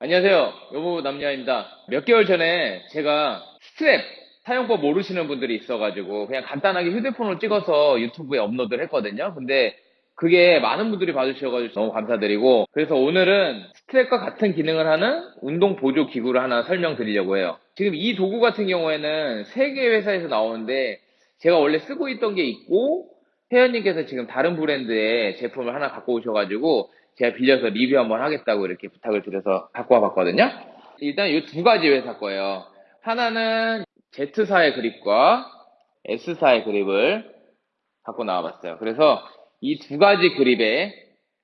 안녕하세요. 여보 남녀입니다. 몇 개월 전에 제가 스트랩 사용법 모르시는 분들이 있어가지고 그냥 간단하게 휴대폰으로 찍어서 유튜브에 업로드를 했거든요. 근데 그게 많은 분들이 봐주셔가지고 너무 감사드리고 그래서 오늘은 strap과 같은 기능을 하는 운동 보조 기구를 하나 설명드리려고 해요. 지금 이 도구 같은 경우에는 세 개 회사에서 나오는데 제가 원래 쓰고 있던 게 있고 회원님께서 지금 다른 브랜드의 제품을 하나 갖고 오셔가지고 제가 빌려서 리뷰 한번 하겠다고 이렇게 부탁을 드려서 갖고 와봤거든요. 일단 이 두 가지 회사 거예요. 하나는 Z사의 그립과 S사의 그립을 갖고 나와봤어요. 그래서 이 두 가지 그립의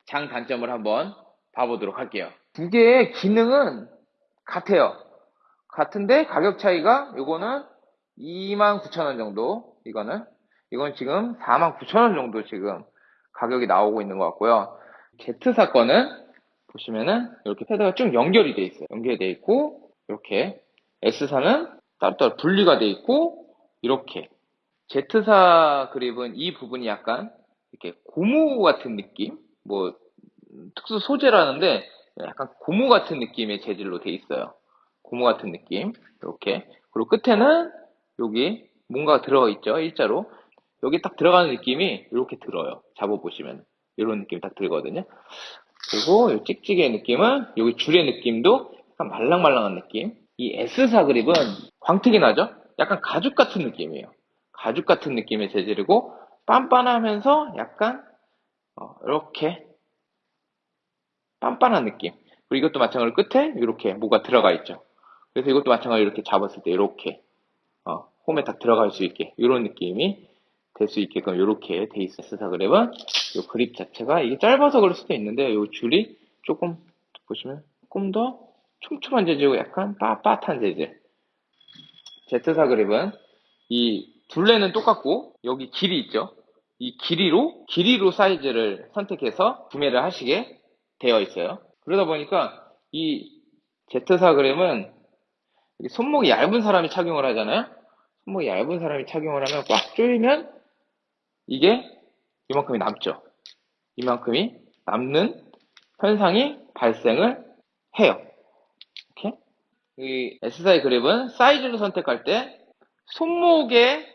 장단점을 한번 봐보도록 할게요. 두 개의 기능은 같아요. 같은데 가격 차이가 요거는 29,000원 정도 이거는 이건 지금 49,000원 정도 지금 가격이 나오고 있는 것 같고요. Z 사건은 보시면은 이렇게 패드가 쭉 연결이 돼 있어요. 연결이 돼 있고 이렇게 S사는 따로따로 분리가 돼 있고 이렇게. Z사 그립은 이 부분이 약간 이렇게 고무 같은 느낌? 뭐 특수 소재라는데 약간 고무 같은 느낌의 재질로 돼 있어요. 고무 같은 느낌. 이렇게. 그리고 끝에는 여기 뭔가 들어가 있죠 일자로. 여기 딱 들어가는 느낌이 이렇게 들어요. 잡아 보시면 이런 느낌 딱 들거든요. 그리고 이 찍찍이의 느낌은 여기 줄의 느낌도 약간 말랑말랑한 느낌. 이 S사 그립은 광택이 나죠? 약간 가죽 같은 느낌이에요. 가죽 같은 느낌의 재질이고 빤빤하면서 약간 어, 이렇게 빤빤한 느낌. 그리고 이것도 마찬가지로 끝에 이렇게 뭐가 들어가 있죠. 그래서 이것도 마찬가지로 이렇게 잡았을 때 이렇게 어, 홈에 딱 들어갈 수 있게 이런 느낌이 될 수 있게끔 이렇게 돼 있어서 그래봐 이 그립 자체가 이게 짧아서 그럴 수도 있는데 이 줄이 조금 보시면 조금 더 촘촘한 재질이고 약간 빳빳한 재질. 제트사 그립은 이 둘레는 똑같고 여기 길이 있죠? 이 길이로 길이로 사이즈를 선택해서 구매를 하시게 되어 있어요. 그러다 보니까 이 제트사 그립은 손목이 얇은 사람이 착용을 하잖아요? 손목이 얇은 사람이 착용을 하면 꽉 조이면 이게 이만큼이 남죠. 이만큼이 남는 현상이 발생을 해요. 이렇게. 이 S사의 그립은 사이즈를 선택할 때 손목의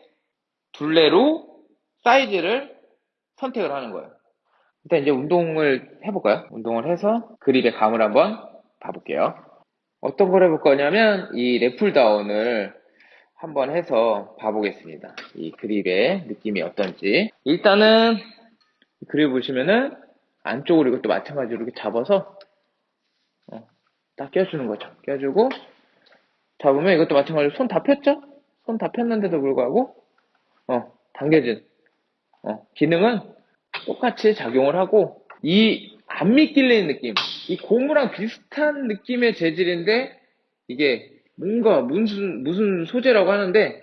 둘레로 사이즈를 선택을 하는 거예요. 일단 이제 운동을 해볼까요? 운동을 해서 그립의 감을 한번 봐볼게요. 어떤 걸 해볼 거냐면 이 래플다운을 한번 해서 봐보겠습니다. 이 그립의 느낌이 어떤지. 일단은 그립 보시면은 안쪽으로 이것도 마찬가지로 이렇게 잡아서 어, 딱 껴주는 거죠. 껴주고 잡으면 이것도 마찬가지로 손 다 폈죠? 손 다 폈는데도 불구하고 어, 당겨진 어, 기능은 똑같이 작용을 하고 이 안 미끌리는 느낌 이 고무랑 비슷한 느낌의 재질인데 이게 뭔가 무슨 무슨 소재라고 하는데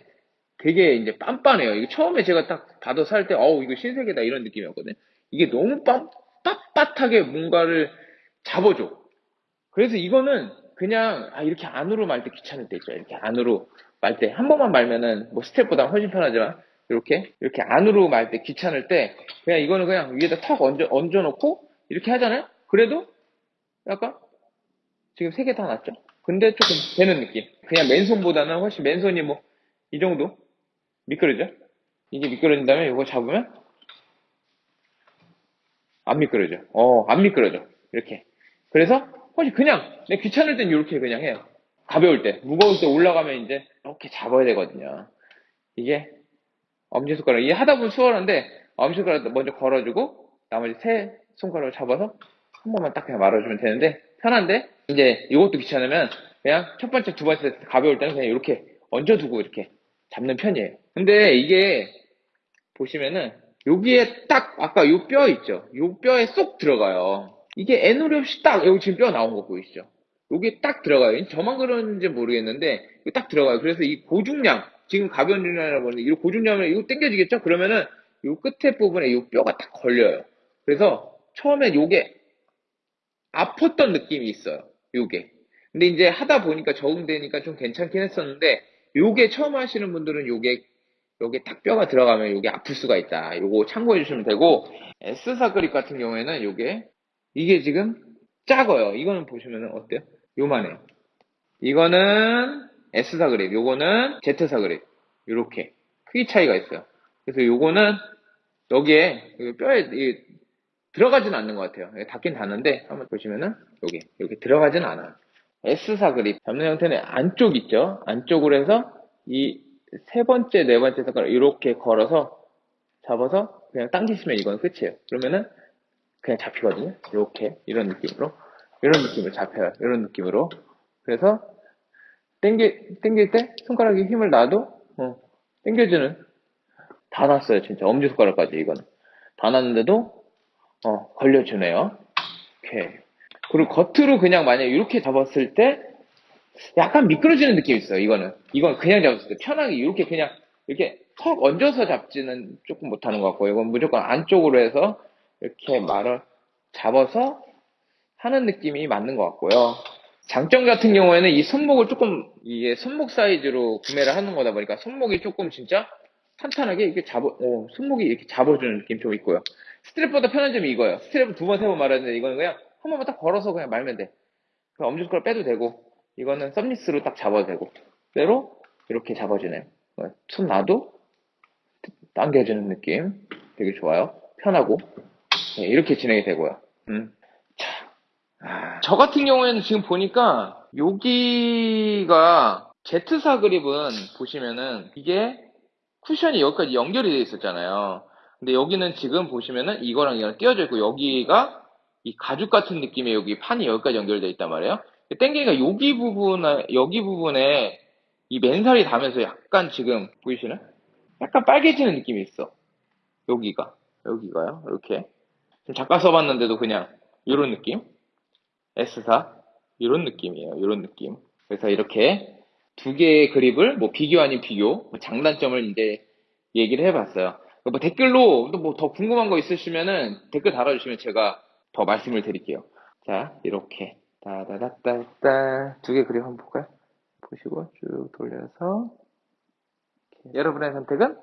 되게 이제 빤빤해요. 이게 처음에 제가 딱 받아 살 때, 어우, 이거 신세계다 이런 느낌이었거든요. 이게 너무 빤, 빳빳하게 뭔가를 잡아줘. 그래서 이거는 그냥, 아, 이렇게 안으로 말 때 귀찮을 때 있죠. 이렇게 안으로 말 때. 한 번만 말면은, 뭐 스텝보다 훨씬 편하지만, 이렇게, 이렇게 안으로 말 때 귀찮을 때, 그냥 이거는 그냥 위에다 턱 얹어, 얹어 놓고, 이렇게 하잖아요? 그래도, 약간, 지금 세 개 다 났죠? 근데 조금 되는 느낌. 그냥 맨손보다는 훨씬 맨손이 뭐, 이 정도? 미끄러져? 이게 미끄러진 다음에 이거 잡으면, 안 미끄러져. 어, 안 미끄러져. 이렇게. 그래서, 훨씬 그냥, 내 귀찮을 땐 이렇게 그냥 해요. 가벼울 때. 무거울 때 올라가면 이제, 이렇게 잡아야 되거든요. 이게, 엄지손가락. 이게 하다 보면 수월한데, 엄지손가락 먼저 걸어주고, 나머지 세 손가락을 잡아서, 한 번만 딱 그냥 말아주면 되는데, 편한데, 이제 이것도 귀찮으면 그냥 첫 번째, 두 번째 가벼울 때는 그냥 이렇게 얹어두고 이렇게 잡는 편이에요. 근데 이게 보시면은 여기에 딱 아까 요 뼈 있죠? 요 뼈에 쏙 들어가요. 이게 애누리 없이 딱 여기 지금 뼈 나온 거 보이시죠? 여기 딱 들어가요. 저만 그러는지 모르겠는데 딱 들어가요. 그래서 이 고중량 지금 가벼운 중량이라고 하는데 이 고중량을 이거 당겨지겠죠? 그러면은 요 끝에 부분에 요 뼈가 딱 걸려요. 그래서 처음에 요게 아팠던 느낌이 있어요. 요게. 근데 이제 하다 보니까 적응되니까 좀 괜찮긴 했었는데 요게 처음 하시는 분들은 요게 요게 딱 뼈가 들어가면 요게 아플 수가 있다. 요거 참고해 주시면 되고 S사 그립 같은 경우에는 요게 이게 지금 작아요. 이거는 보시면은 어때요? 요만해요. 이거는 S사 그립, 요거는 Z사 그립. 요렇게. 크기 차이가 있어요. 그래서 요거는 여기에 여기 뼈에 이 들어가진 않는 것 같아요. 닿긴 닿는데 한번 보시면은 여기 여기 들어가진 않아요. S사 그립 잡는 형태는 안쪽 있죠. 안쪽으로 해서 이 세 번째, 네 번째 손가락 이렇게 걸어서 잡아서 그냥 당기시면 이건 끝이에요. 그러면은 그냥 잡히거든요. 이렇게 이런 느낌으로 이런 느낌으로 잡혀요. 이런 느낌으로 그래서 당기 당길 때 손가락에 힘을 놔도 어, 당겨주는 다 났어요. 진짜 엄지 손가락까지 이거는 다 났는데도 어, 걸려주네요. 오케이. 그리고 겉으로 그냥 만약에 이렇게 잡았을 때 약간 미끄러지는 느낌이 있어요. 이거는 이건 그냥 잡았을 때 편하게 이렇게 그냥 이렇게 턱 얹어서 잡지는 조금 못하는 것 같고 이건 무조건 안쪽으로 해서 이렇게 말을 잡아서 하는 느낌이 맞는 것 같고요. 장점 같은 경우에는 이 손목을 조금 이게 손목 사이즈로 구매를 하는 거다 보니까 손목이 조금 진짜 탄탄하게 이렇게 잡아, 어, 손목이 이렇게 잡아주는 느낌 좀 있고요. 스트랩보다 편한 점이 이거예요. 스트랩은 두 번, 세 번 말하는데 이거는 그냥 한 번만 딱 걸어서 그냥 말면 돼. 그럼 엄지손가락 빼도 되고, 이거는 썸니스로 딱 잡아도 되고, 그대로 이렇게 잡아주네요. 어, 손 놔도 당겨주는 느낌. 되게 좋아요. 편하고. 네, 이렇게 진행이 되고요. 음. 자, 아, 저 같은 경우에는 지금 보니까 여기가 Z사 그립은 보시면은 이게 쿠션이 여기까지 연결이 되어 있었잖아요. 근데 여기는 지금 보시면은 이거랑 이거랑 띄어져 있고 여기가 이 가죽 같은 느낌의 여기 판이 여기까지 연결되어 있단 말이에요. 땡기가 여기 부분에 여기 부분에 이 맨살이 닿으면서 약간 지금 보이시나요? 약간 빨개지는 느낌이 있어. 여기가 여기가요. 이렇게 좀 잠깐 써봤는데도 그냥 이런 느낌. S사 이런 느낌이에요. 이런 느낌. 그래서 이렇게 두 개의 그립을 뭐 비교 아닌 비교, 뭐 장단점을 이제 얘기를 해봤어요. 뭐 댓글로 또 뭐 더 궁금한 거 있으시면은 댓글 달아주시면 제가 더 말씀을 드릴게요. 자, 이렇게 따다다따따 두 개 그립 한번 볼까요? 보시고 쭉 돌려서. 여러분의 선택은